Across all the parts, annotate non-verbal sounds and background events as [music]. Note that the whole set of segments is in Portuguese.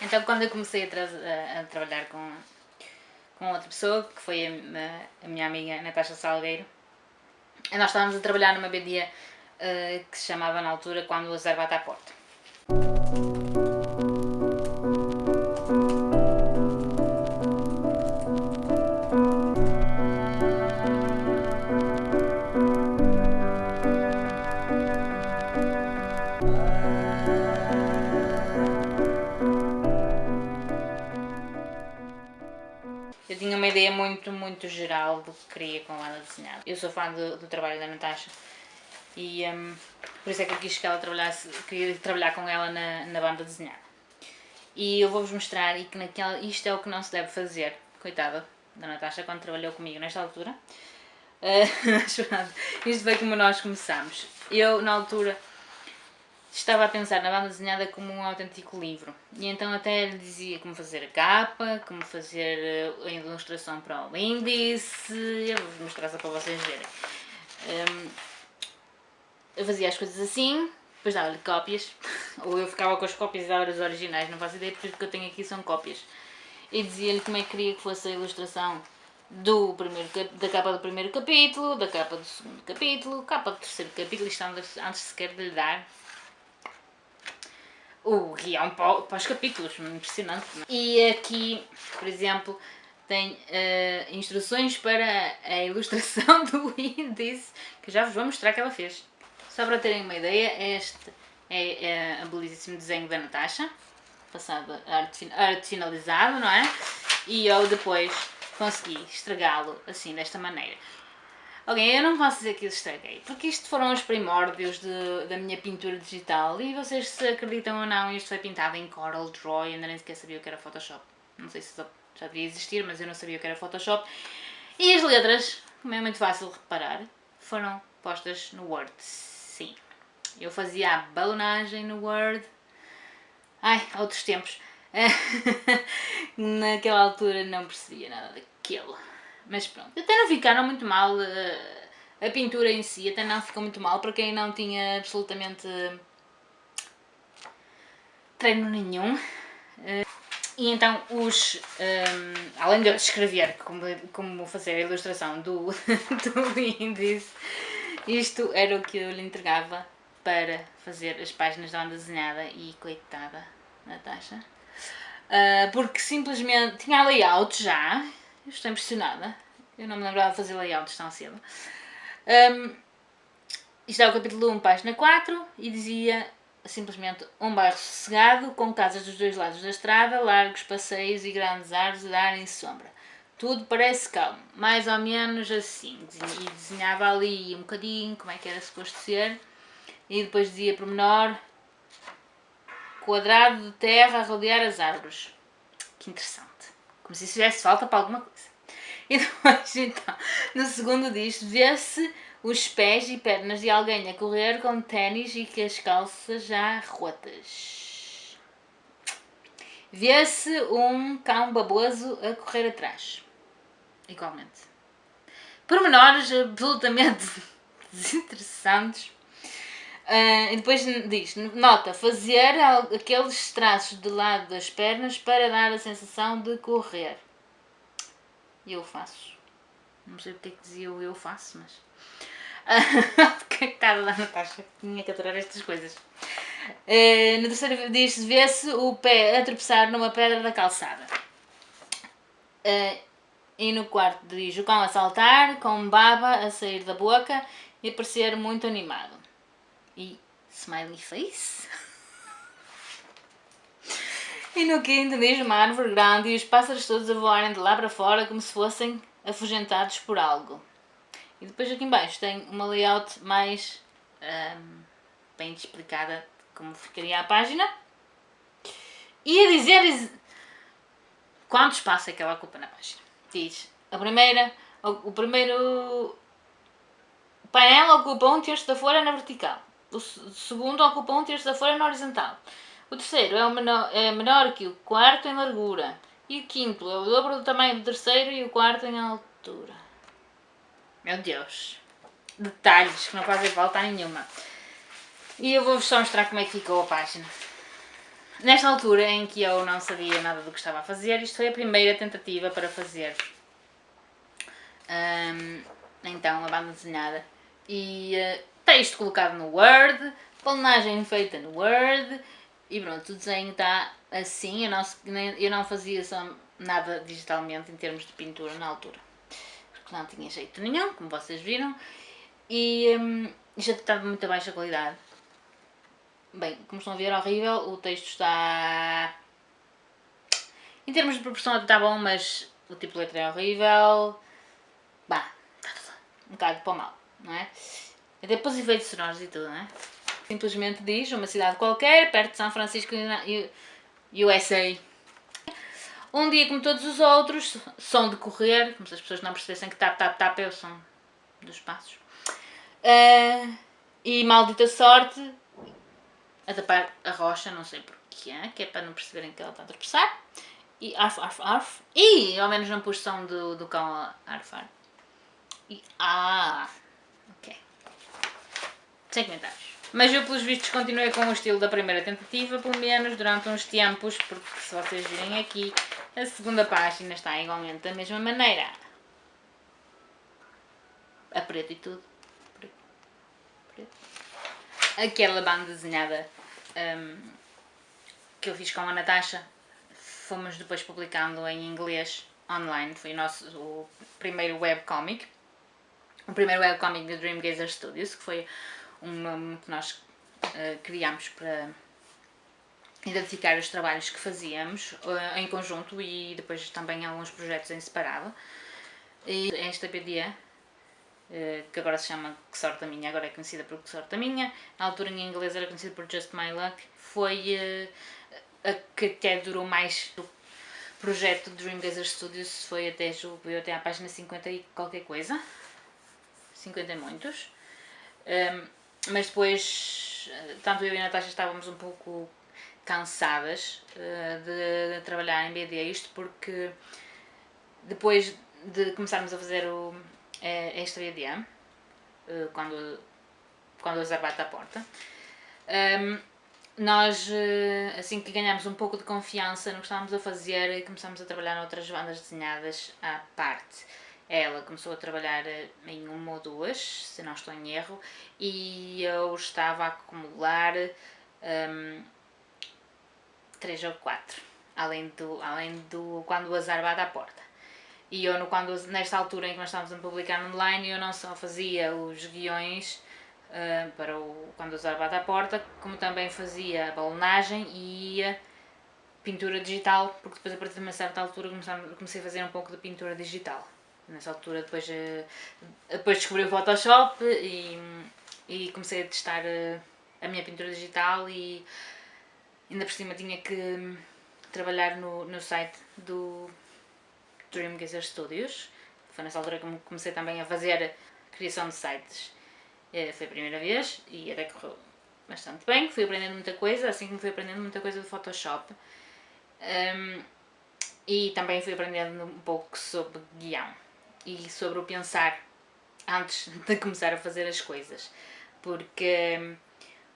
Então quando eu comecei a, a, a trabalhar com, com outra pessoa, que foi a, a, minha amiga Natasha Salgueiro, nós estávamos a trabalhar numa BD uh, que se chamava na altura Quando o Azar Bate à Porta. Ideia muito, muito geral do que queria com ela desenhar. Eu sou fã do, do trabalho da Natasha e um, por isso é que eu quis que ela trabalhasse, queria trabalhar com ela na, na banda desenhada. E eu vou-vos mostrar e que naquela, isto é o que não se deve fazer, coitada da Natasha quando trabalhou comigo nesta altura. [laughs] Uh, isto foi como nós começámos. Eu, na altura, estava a pensar na banda desenhada como um autêntico livro. E então até lhe dizia como fazer a capa, como fazer eh, a ilustração para o índice. Eu vou mostrar só para vocês verem. Um, eu fazia as coisas assim, depois dava-lhe cópias. [laughs] Ou eu ficava com as cópias e dava as originais, não faço ideia porque o que eu tenho aqui são cópias. E dizia-lhe como é que queria que fosse a ilustração do primeiro, da capa do primeiro capítulo, da capa do segundo capítulo, capa do terceiro capítulo, isto antes sequer de lhe dar o guião para, para os capítulos, impressionante. Não? É? E aqui, por exemplo, tem uh, instruções para a ilustração [laughs] do índice, que já vos vou mostrar que ela fez. Só para terem uma ideia, este é, é a belíssimo desenho da Natasha, passado arte, arte não é? E eu depois consegui estragá-lo assim, desta maneira. Ok, eu não posso dizer que isso estraguei, porque isto foram os primórdios de, da minha pintura digital e vocês se acreditam ou não, isto foi pintado em Coral Draw e ainda nem sequer sabia o que era Photoshop. Não sei se já devia existir, mas eu não sabia o que era Photoshop. E as letras, como é muito fácil reparar, foram postas no Word. Sim, eu fazia a balonagem no Word. Ai, outros tempos. [laughs] Naquela altura não percebia nada daquilo. Mas pronto, até não ficaram muito mal, eh, a pintura em si até não ficou muito mal para quem não tinha absolutamente treino nenhum. Eh, e então os, um, além de escrever como, como fazer a ilustração do, [laughs] do índice, isto era o que eu lhe entregava para fazer as páginas da onda desenhada e coitada Natasha. Uh, porque simplesmente tinha layout já, eu estou impressionada. Eu não me lembrava de fazer layouts tão cedo. Um, isto é o capítulo 1, página 4, e dizia simplesmente um bairro sossegado, com casas dos dois lados da estrada, largos passeios e grandes árvores a darem sombra. Tudo parece calmo, mais ou menos assim. E desenhava ali um bocadinho como é que era suposto ser, e depois dizia por menor quadrado de terra a rodear as árvores. Que interessante. Como se isso fizesse falta para alguma coisa. E depois, então, no segundo diz vê-se os pés e pernas de alguém a correr com ténis e com as calças já rotas. Vê-se um cão baboso a correr atrás. Igualmente. Pormenores absolutamente [laughs] desinteressantes Uh, e depois diz, nota, fazer aqueles traços de lado das pernas para dar a sensação de correr. E eu faço. Não sei porque é que dizia o eu faço, mas... [laughs] Porque é que estava lá na taxa? Tinha que aturar estas coisas. Uh, no terceiro diz, vê-se o pé a tropeçar numa pedra da calçada. Uh, e no quarto diz, o cão a saltar, com baba a sair da boca e a parecer muito animado e smiley face. [laughs] e no quinto diz uma árvore grande e os pássaros todos a voarem de lá para fora como se fossem afugentados por algo. E depois aqui embaixo tem uma layout mais um, bem explicada como ficaria a página. E a dizer quanto espaço é que ela ocupa na página. Diz, a primeira, o, o primeiro painel ocupa um terço da folha na vertical. O segundo ocupa um terço da folha na horizontal. O terceiro é, o menor, é menor que o quarto em largura. E o quinto é o dobro do tamanho do terceiro e o quarto em altura. Meu Deus. Detalhes que não fazem falta nenhuma. E eu vou-vos só mostrar como é que ficou a página. nesta altura em que eu não sabia nada do que estava a fazer, isto foi a primeira tentativa para fazer um, então a banda desenhada e uh, texto colocado no Word, planagem feita no Word e pronto, o desenho está assim, eu não, eu não fazia só nada digitalmente em termos de pintura na altura, porque não tinha jeito nenhum, como vocês viram, e um, já estava muito baixa qualidade. Bem, como estão a ver, horrível, o texto está... Em termos de proporção está bom, mas o tipo de letra é horrível. Bah, está tudo um bocado para o mal, não é? Até os efeitos sonoros e tudo, não é? Simplesmente diz uma cidade qualquer, perto de São Francisco, USA. Um dia como todos os outros, som de correr, como se as pessoas não percebessem que tap, tap, tap é o som dos passos. Uh, e maldita sorte, a tapar a rocha, não sei porquê, que é para não perceberem que ela está a tropeçar. E arf, arf, arf. E ao menos não pus som do, do cão a arfar. E ah, ok. Sem comentários. Mas eu, pelos vistos, continuei com o estilo da primeira tentativa, pelo menos durante uns tempos, porque se vocês virem aqui, a segunda página está igualmente da mesma maneira. A preto e tudo. Preto. Preto. Aquela banda desenhada um, que eu fiz com a Natasha, fomos depois publicando em inglês online, foi o nosso o primeiro webcomic. O primeiro webcomic da Dreamgazer Studios, que foi um nome que nós uh, criámos para identificar os trabalhos que fazíamos uh, em conjunto e depois também alguns projetos em separado. E esta BD, uh, eh, que agora se chama Que Sorte a Minha, agora é conhecida por Que Sorte a Minha, na altura em inglês era conhecida por Just My Luck, foi a que até durou mais do projeto Dream Gazer Studios, foi até, julgo até à página 50 e qualquer coisa, 50 e muitos. Um, mas depois, eh, tanto eu e a Natasha estávamos um pouco cansadas uh, de, trabalhar em BD isto porque depois de começarmos a fazer o, eh, esta BD, quando, quando a Zé bate à porta, um, nós, assim que ganhámos um pouco de confiança no que estávamos a fazer, começámos a trabalhar noutras bandas desenhadas à parte. Ela começou a trabalhar eh, em uma ou duas, se não estou em erro, e eu estava a acumular um, três ou quatro, além do, além do quando o azar bate à porta. E eu, no, quando, nesta altura em que nós estávamos a publicar online, eu não só fazia os guiões uh, para o quando o azar bate à porta, como também fazia a balonagem e a pintura digital, porque depois a partir de uma certa altura comecei a fazer um pouco de pintura digital. Nessa altura depois, eh, depois descobri o Photoshop e, e comecei a testar eh, a minha pintura digital e ainda por cima tinha que trabalhar no, no site do Dreamgazer Studios. Foi nessa altura que comecei também a fazer criação de sites. Eh, foi a primeira vez e até correu bastante bem. Fui aprendendo muita coisa, assim como fui aprendendo muita coisa do Photoshop. Um, e também fui aprendendo um pouco sobre guião e sobre o pensar antes [laughs] de começar a fazer as coisas. Porque hum,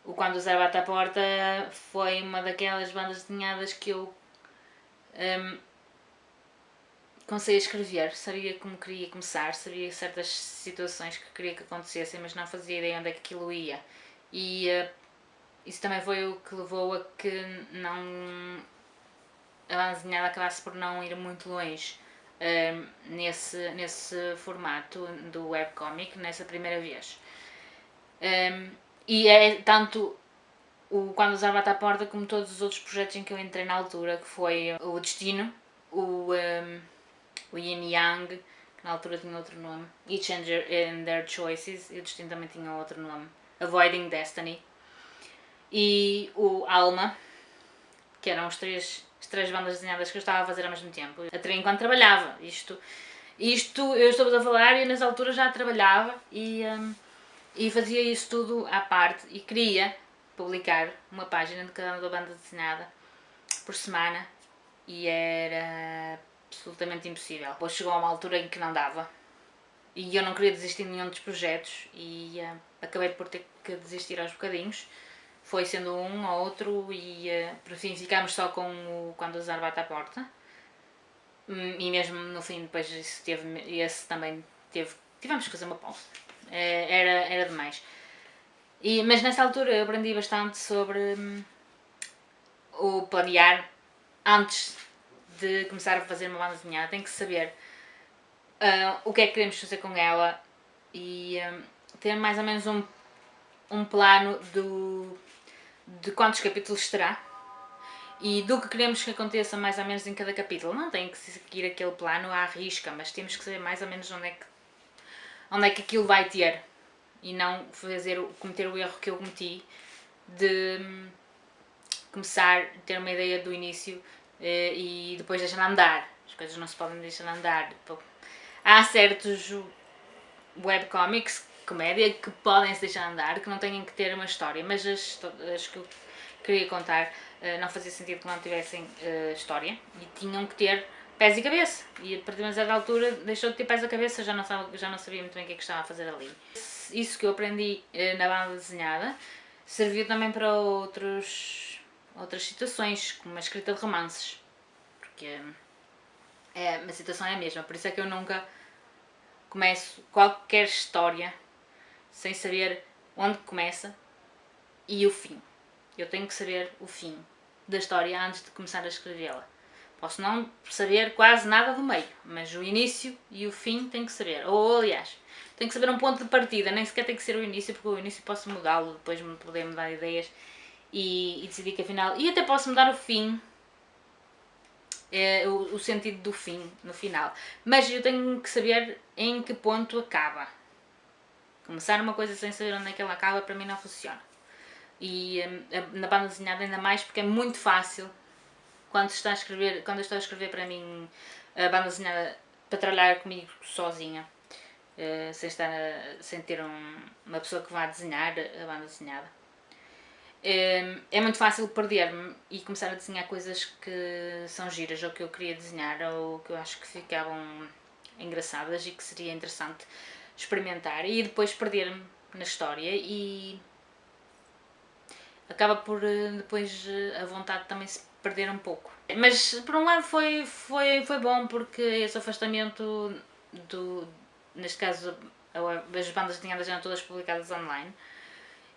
o Quando Zé Bate à Porta foi uma daquelas bandas desenhadas que eu um, comecei a escrever, sabia como queria começar, sabia certas situações que queria que acontecessem, mas não fazia ideia onde é que aquilo ia. E uh, isso também foi o que levou a que não a desenhada acabasse por não ir muito longe um, nesse, nesse formato do webcomic, nessa primeira vez. Um, e é tanto o Quando Usar Bate à Porta como todos os outros projetos em que eu entrei na altura, que foi o Destino, o, um, o Yin Yang, que na altura tinha outro nome, Each and Their Choices, e o Destino também tinha outro nome, Avoiding Destiny, e o Alma, que eram os três as três bandas desenhadas que eu estava a fazer ao mesmo tempo. Até enquanto trabalhava. Isto, isto eu estou a falar e nessa altura já trabalhava e, um, e fazia isso tudo à parte e queria publicar uma página de cada uma banda desenhada por semana e era absolutamente impossível. Depois chegou a uma altura em que não dava e eu não queria desistir de nenhum dos projetos e uh, acabei por ter que desistir aos bocadinhos foi sendo um ou outro e uh, por fim ficámos só com o Quando o Zar bate à porta. Hum, e mesmo no fim depois isso teve, esse também teve, tivemos que fazer uma pausa. Uh, era, era demais. E, mas nessa altura eu aprendi bastante sobre hum, o planear antes de começar a fazer uma banda desenhada. Tem que saber uh, o que é que queremos fazer com ela e um, ter mais ou menos um, um plano do, de quantos capítulos terá e do que queremos que aconteça mais ou menos em cada capítulo. Não tem que seguir aquele plano à risca, mas temos que saber mais ou menos onde é que, onde é que aquilo vai ter e não fazer, cometer o erro que eu cometi de hum, começar a ter uma ideia do início eh, e depois deixar andar. As coisas não se podem deixar andar. Há certos webcomics comédia que podem se deixar andar, que não têm que ter uma história, mas as, as que eu queria contar uh, não fazia sentido que não tivessem uh, história e tinham que ter pés e cabeça. E a partir de uma certa altura deixou de ter pés e cabeça, já não, já não sabia muito bem o que é que estava a fazer ali. Isso que eu aprendi uh, na banda desenhada serviu também para outros, outras situações, como a escrita de romances. Porque é, a situação é a mesma, por isso é que eu nunca começo qualquer história sem saber onde começa e o fim. Eu tenho que saber o fim da história antes de começar a escrevê-la. Posso não saber quase nada do meio, mas o início e o fim tenho que saber. Ou, aliás, tenho que saber um ponto de partida, nem sequer tem que ser o início, porque o início posso mudá-lo, depois poder mudar ideias e, e, decidir que afinal. E até posso mudar o fim, é, o, o sentido do fim, no final. Mas eu tenho que saber em que ponto acaba. Começar uma coisa sem saber onde é que ela acaba, para mim não funciona. E um, na banda desenhada ainda mais porque é muito fácil quando está a escrever, quando eu estou a escrever para mim a banda desenhada para trabalhar comigo sozinha, uh, sem, estar, sem ter um, uma pessoa que vá desenhar a banda desenhada. Um, é muito fácil perder-me e começar a desenhar coisas que são giras ou que eu queria desenhar ou que eu acho que ficavam engraçadas e que seria interessante experimentar e depois perder-me na história e acaba por eh, depois eh, a vontade também se perder um pouco. Mas por um lado foi, foi, foi bom porque esse afastamento do, neste caso as bandas desenhadas eram todas publicadas online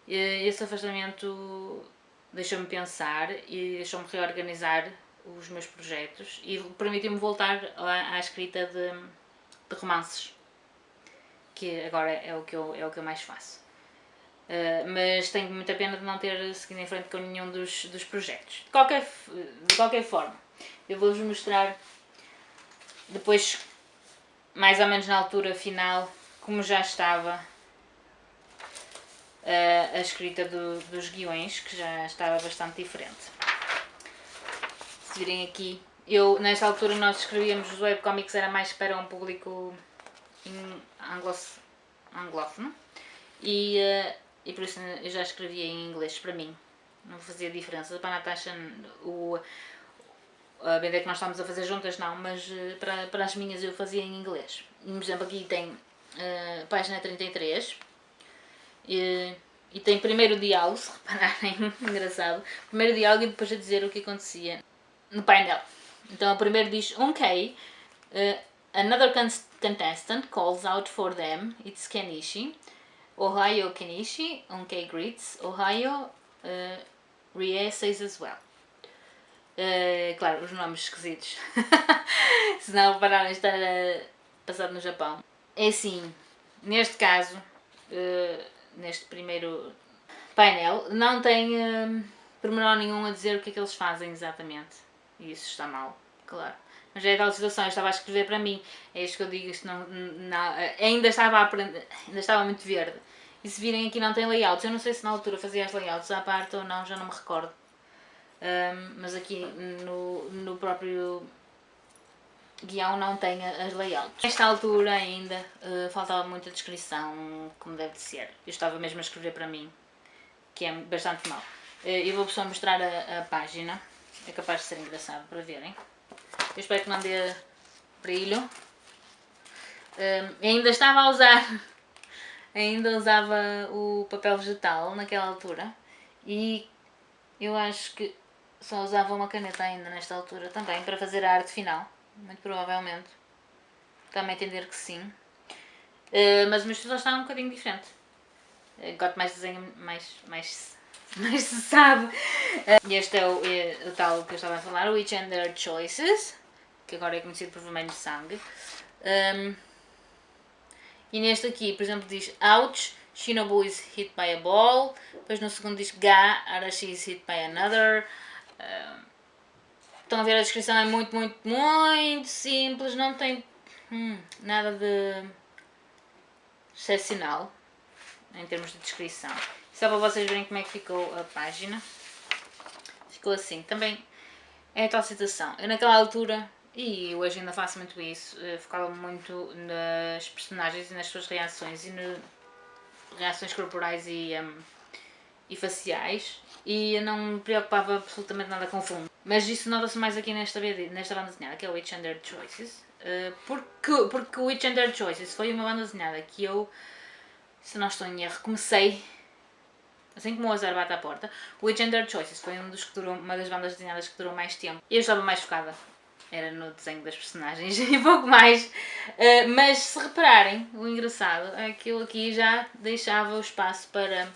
esse afastamento deixou-me pensar e deixou-me reorganizar os meus projetos e permitiu-me voltar à, à escrita de, de romances que agora é o que eu, é o que eu mais faço. Uh, mas tenho muita pena de não ter seguido em frente com nenhum dos, dos projetos. De qualquer, de qualquer forma, eu vou-vos mostrar depois, mais ou menos na altura final, como já estava uh, a escrita do, dos guiões, que já estava bastante diferente. Se virem aqui, eu, nesta altura nós escrevíamos os webcomics, era mais para um público anglófono e, uh, e por isso eu já escrevia em inglês para mim, não fazia diferença. Para a Natasha, o, a BD que nós estávamos a fazer juntas não, mas uh, para, para as minhas eu fazia em inglês. Por exemplo, aqui tem uh, página 33 e, e tem primeiro diálogo, [laughs] se repararem, engraçado, primeiro diálogo e depois a dizer o que acontecia no painel. Então o primeiro diz, ok, uh, Another contestant calls out for them. It's Kenichi. Ohio Kenichi, Onkei greets. Ohio uh, Rie says as well. Uh, claro, os nomes esquisitos. [laughs] Se não repararem, está passado no Japão. É assim, neste caso, uh, neste primeiro painel, não tem uh, pormenor nenhum a dizer o que é que eles fazem exatamente. E isso está mal, claro. Mas é aquela situação, eu estava a escrever para mim, é isto que eu digo, isto não, não, ainda, estava a aprender, ainda estava muito verde. E se virem aqui não tem layouts, eu não sei se na altura fazia as layouts à parte ou não, já não me recordo. Um, mas aqui no, no próprio guião não tem as layouts. Nesta altura ainda uh, faltava muita descrição, como deve de ser. Eu estava mesmo a escrever para mim, que é bastante mal. Uh, eu vou só mostrar a, a página, é capaz de ser engraçado para verem. Eu espero que não dê brilho. Um, ainda estava a usar, [laughs] ainda usava o papel vegetal naquela altura E eu acho que só usava uma caneta ainda nesta altura também para fazer a arte final, muito provavelmente. Também entender que sim. Uh, mas o meu estilo está um bocadinho diferente. Gosto mais desenho, mais, mais, [laughs] mais se sabe. Uh, este é o, é o, tal que eu estava a falar, o Witch and Their Choices, que agora é conhecido por Vermelho Sangue. Um, e neste aqui, por exemplo, diz Ouch, Shinobu is hit by a ball. Depois no segundo diz Ga, Arashi is hit by another. Uh, estão a ver a descrição, é muito, muito, muito simples, não tem hum, nada de excepcional em termos de descrição. Só para vocês verem como é que ficou a página. Ficou assim. Também é a tal situação. Eu naquela altura, e hoje ainda faço muito isso, eh, focava muito nas personagens e nas suas reações e nas reações corporais e, um, e faciais e eu não me preocupava absolutamente nada com o fundo. Mas isso nota-se mais aqui nesta, nesta banda desenhada, que é o Witch Under Choices. Uh, porque, porque o Witch Under Choices foi uma banda desenhada que eu, se não estou em erro, comecei assim como o Azar bate à porta. O Witch Under Choices foi um dos que durou, uma das bandas desenhadas que durou mais tempo. E eu estava mais focada era no desenho das personagens [laughs] e pouco mais. Uh, mas se repararem, o engraçado é que eu aqui já deixava o espaço para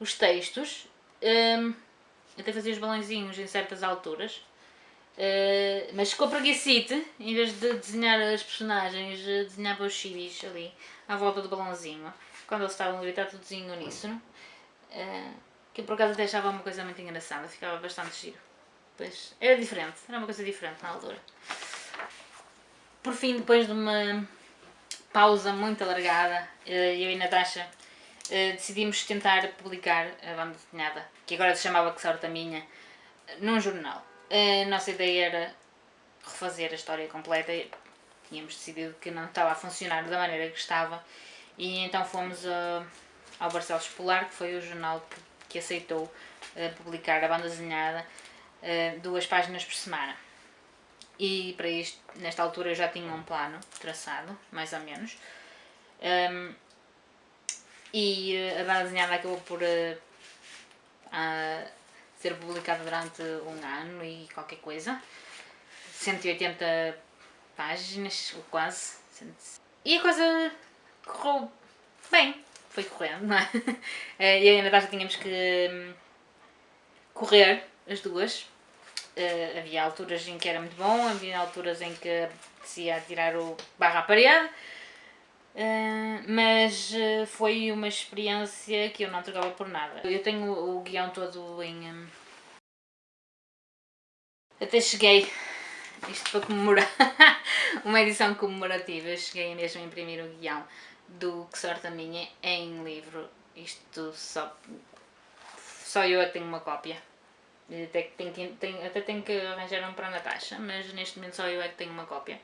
os textos um, até fazia os balãozinhos em certas alturas. Uh, mas com a preguicite, em vez de desenhar as personagens, eh, desenhava os chibis ali, à volta do balãozinho. Quando eles estavam a gritar tudozinho uníssono. Uh, que por acaso até achava uma coisa muito engraçada, ficava bastante giro. Pois, era diferente, era uma coisa diferente na altura. Por fim, depois de uma pausa muito alargada, eu e Natasha eh, decidimos tentar publicar a banda desenhada, que agora se chamava Que Sorte a Minha, num jornal. A nossa ideia era refazer a história completa, tínhamos decidido que não estava a funcionar da maneira que estava, e então fomos ao Barcelos Polar, que foi o jornal que, aceitou publicar a banda desenhada uh, duas páginas por semana. E para isto, nesta altura eu já tinha um plano traçado, mais ou menos. Um, e eh, a banda desenhada acabou por uh, ser publicada durante um ano e qualquer coisa. 180 páginas, ou quase. E a coisa correu bem, foi correndo, não é? [laughs] e a Natasha tínhamos que um, correr as duas. Uh, havia alturas em que era muito bom, havia alturas em que apetecia tirar o barra à parede Uh, mas uh, foi uma experiência que eu não trocava por nada. Eu tenho o, o guião todo em. Um... Até cheguei, isto para comemorar, [laughs] uma edição comemorativa, cheguei mesmo a imprimir o guião do Que Sorte a Minha em livro. Isto só. Só eu é tenho uma cópia. Até, tenho, tenho, até tenho que arranjar um para a Natasha, mas neste momento só eu é que tenho uma cópia.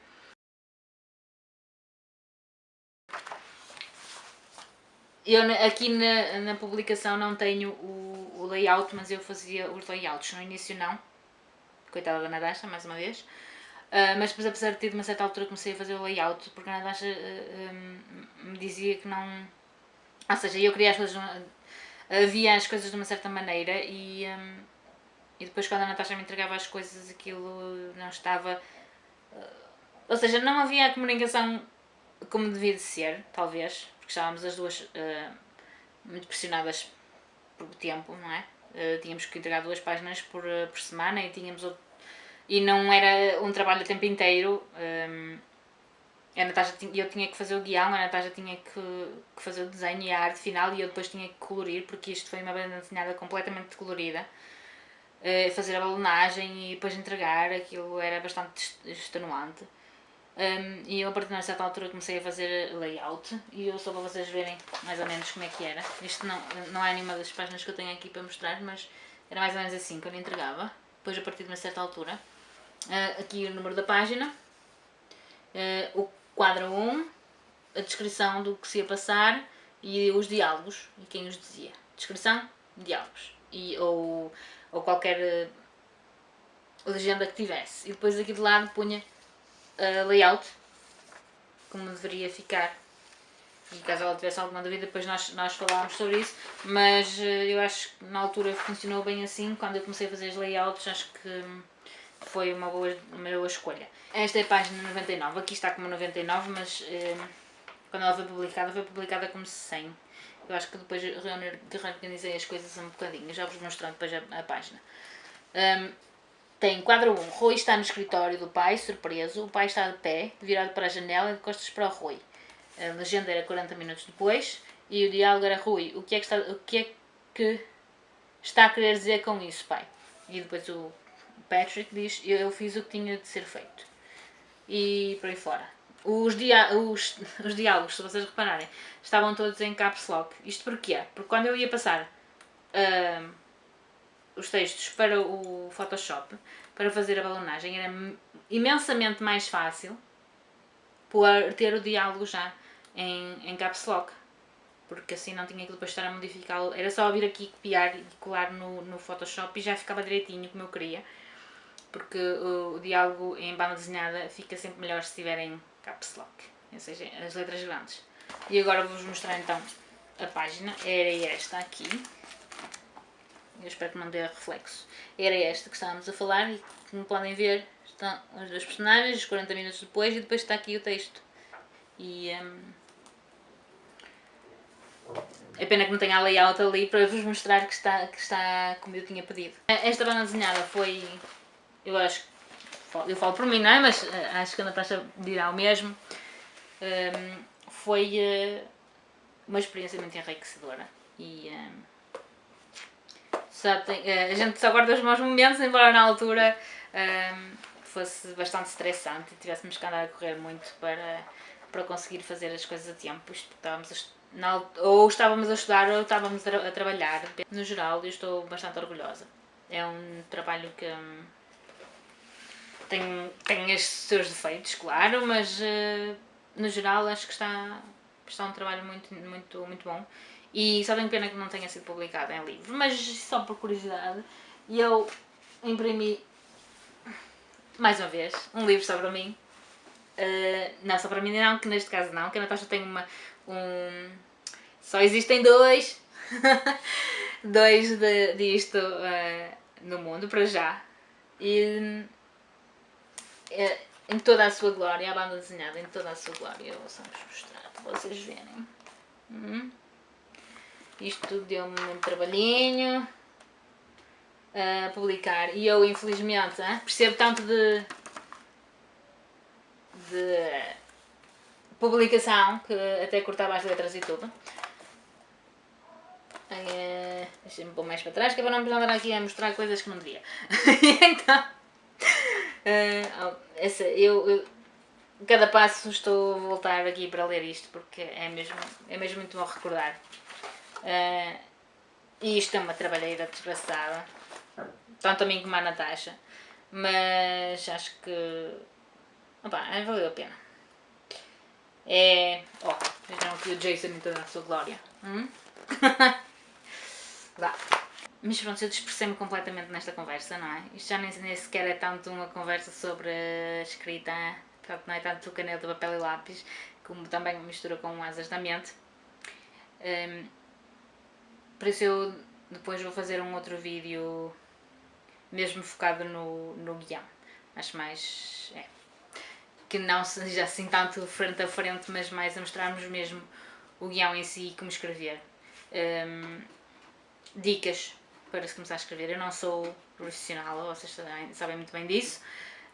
Eu aqui na, na publicação não tenho o, o layout, mas eu fazia os layouts no início não. Coitada da Nadasha, mais uma vez. Uh, mas depois, apesar de ter de uma certa altura comecei a fazer o layout, porque a Nadasha uh, ah, um, me dizia que não... Ou seja, eu queria as coisas... Havia as coisas de uma certa maneira e... Um, e depois quando a Natasha me entregava as coisas aquilo não estava... Uh, ou seja, não havia a comunicação como devia de ser, talvez porque estávamos as duas uh, muito pressionadas por tempo, não é? Uh, tínhamos que entregar duas páginas por, uh, por semana e tínhamos outro, e não era um trabalho o tempo inteiro. Um, a Natasha eu tinha que fazer o guião, a Natasha tinha que, que, fazer o desenho e a arte final e eu depois tinha que colorir, porque isto foi uma banda desenhada completamente colorida. Uh, fazer a balonagem e depois entregar, aquilo era bastante extenuante. Um, e eu a partir de uma certa altura comecei a fazer layout e eu só para vocês verem mais ou menos como é que era. Isto não, não é nenhuma das páginas que eu tenho aqui para mostrar, mas era mais ou menos assim eu entregava. Depois a partir de uma certa altura, uh, aqui o número da página, uh, o quadro 1, a descrição do que se ia passar e os diálogos e quem os dizia. Descrição, diálogos e, ou, ou qualquer uh, legenda que tivesse. E depois aqui de lado punha uh, layout, como deveria ficar E caso ela tivesse alguma dúvida, depois nós, nós falámos sobre isso. Mas eh, eu acho que na altura funcionou bem assim. Quando eu comecei a fazer os layouts, acho que foi uma boa, uma boa escolha. Esta é a página 99. Aqui está como 99, mas eh, quando ela foi publicada, foi publicada como 100. Eu acho que depois reorganizei as coisas um bocadinho. Já vos mostrando depois a, a página. Um, tem quadro 1. Rui está no escritório do pai, surpreso. O pai está de pé, virado para a janela e de costas para o Rui. A legenda era 40 minutos depois e o diálogo era Rui, o que é que está, o que é que está a querer dizer com isso, pai? E depois o Patrick diz, eu fiz o que tinha de ser feito. E por aí fora. Os, dia, os, os diálogos, se vocês repararem, estavam todos em caps lock. Isto porquê? Porque quando eu ia passar uh, os textos para o Photoshop, para fazer a balonagem, era imensamente mais fácil por ter o diálogo já em, em caps lock porque assim não tinha que depois estar a modificá-lo, era só vir aqui copiar e colar no, no Photoshop e já ficava direitinho como eu queria, porque o, o diálogo em banda desenhada fica sempre melhor se tiver em caps lock, ou seja, as letras grandes. E agora vou-vos mostrar então a página, era esta aqui, eu espero que não dê reflexo, era esta que estávamos a falar e como podem ver estão os dois personagens, 40 minutos depois e depois está aqui o texto. E um, é pena que não tenha a layout ali para vos mostrar que está, que está como eu tinha pedido. Esta banda desenhada foi, eu acho, eu falo por mim, não é? Mas eh, acho que a Natasha dirá o mesmo. Um, foi uh, uma experiência muito enriquecedora. E um, só tem, uh, a gente só guarda os maus momentos, embora na altura um, fosse bastante estressante e tivéssemos que andar a correr muito para, para conseguir fazer as coisas a tempo. Estávamos a na, ou estávamos a estudar ou estávamos a, a, trabalhar. No geral, eu estou bastante orgulhosa. É um trabalho que hum, tem, tem os seus defeitos, claro, mas uh, no geral acho que está, está um trabalho muito, muito, muito bom. E só tenho pena que não tenha sido publicado em livro, mas só por curiosidade, eu imprimi mais uma vez um livro sobre mim. Uh, não, só para mim não, que neste caso não, que a Natasha tem uma, um... Só existem dois, [laughs] dois de, disto uh, no mundo, para já. E uh, em toda a sua glória, a banda desenhada em toda a sua glória, eu vou só vos mostrar para vocês verem. Hum. Isto deu-me um trabalhinho a publicar e eu infelizmente percebo tanto de, de publicação, que até cortava as letras e tudo. Uh, Deixa-me pôr mais para trás, que é para não andar aqui a mostrar coisas que não devia. [laughs] então, uh, essa, eu, eu, cada passo estou a voltar aqui para ler isto, porque é mesmo, é mesmo muito bom recordar. Uh, e isto é uma trabalheira desgraçada, tanto a mim como a Natasha, mas acho que opa, valeu a pena. É... Oh, vejam aqui o Jason em toda a sua glória. Hum? [laughs] Vá. Mas pronto, eu dispersei-me completamente nesta conversa, não é? Isto já nem, nem, sequer é tanto uma conversa sobre escrita, não é tanto caneta, papel e lápis, como também mistura com asas da mente. Um, por isso eu depois vou fazer um outro vídeo mesmo focado no, no guião. Acho mais... É, que não seja assim tanto frente a frente, mas mais a mostrarmos mesmo o guião em si e como escrever. Um, dicas para se começar a escrever. Eu não sou profissional, vocês sabem, muito bem disso,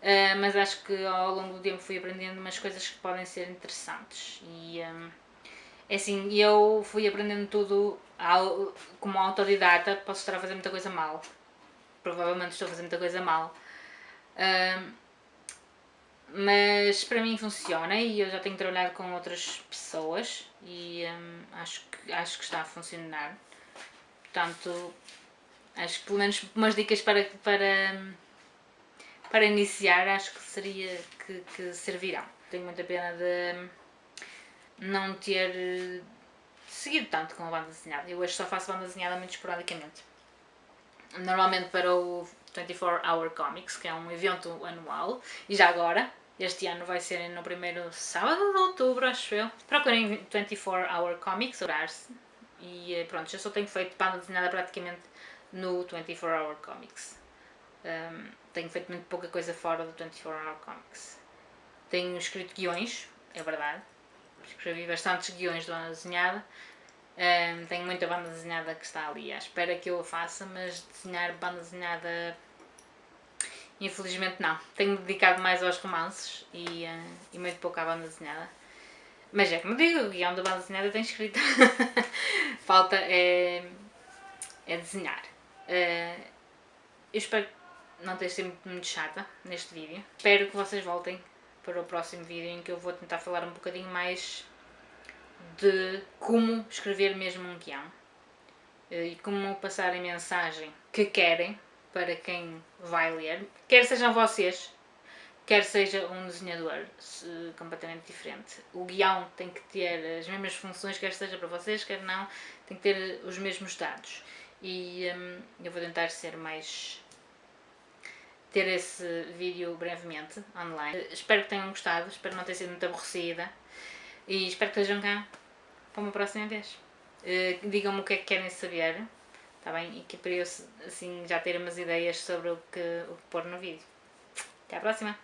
uh, mas acho que ao longo do tempo fui aprendendo umas coisas que podem ser interessantes. E um, é assim, eu fui aprendendo tudo ao, como autodidata, posso estar a fazer muita coisa mal. Provavelmente estou a fazer muita coisa mal. Um, mas para mim funciona e eu já tenho trabalhado com outras pessoas e hum, acho, que, acho que está a funcionar. Portanto, acho que pelo menos umas dicas para, para, para iniciar acho que seria que, que servirão. Tenho muita pena de não ter seguido tanto com a banda desenhada. Eu hoje só faço banda desenhada muito esporadicamente. Normalmente para o 24 Hour Comics, que é um evento anual, e já agora, Este ano vai ser no primeiro sábado de outubro, acho eu. Procurem 24 Hour Comics, orar-se. E eh, pronto, já só tenho feito banda desenhada praticamente no 24 Hour Comics. Um, tenho feito muito pouca coisa fora do 24 Hour Comics. Tenho escrito guiões, é verdade. Escrevi bastantes guiões de banda desenhada. Um, tenho muita banda desenhada que está ali à espera que eu a faça, mas desenhar banda desenhada infelizmente não. Tenho dedicado mais aos romances e, uh, e muito pouco à banda desenhada. Mas é como digo, o guião da banda desenhada tem escrito. [laughs] Falta é, é desenhar. Uh, eu espero não ter sido muito chata neste vídeo. Espero que vocês voltem para o próximo vídeo em que eu vou tentar falar um bocadinho mais de como escrever mesmo um guião eh, e como passar a mensagem que querem para quem vai ler, quer sejam vocês, quer seja um desenhador completamente diferente. O guião tem que ter as mesmas funções, quer seja para vocês, quer não, tem que ter os mesmos dados. E hum, eu vou tentar ser mais ter esse vídeo brevemente online. Espero que tenham gostado, espero não ter sido muito aborrecida e espero que estejam cá para uma próxima vez. Uh, Digam-me o que é que querem saber, está bem? E que para eu assim, já ter umas ideias sobre o que, o que pôr no vídeo. Até à próxima!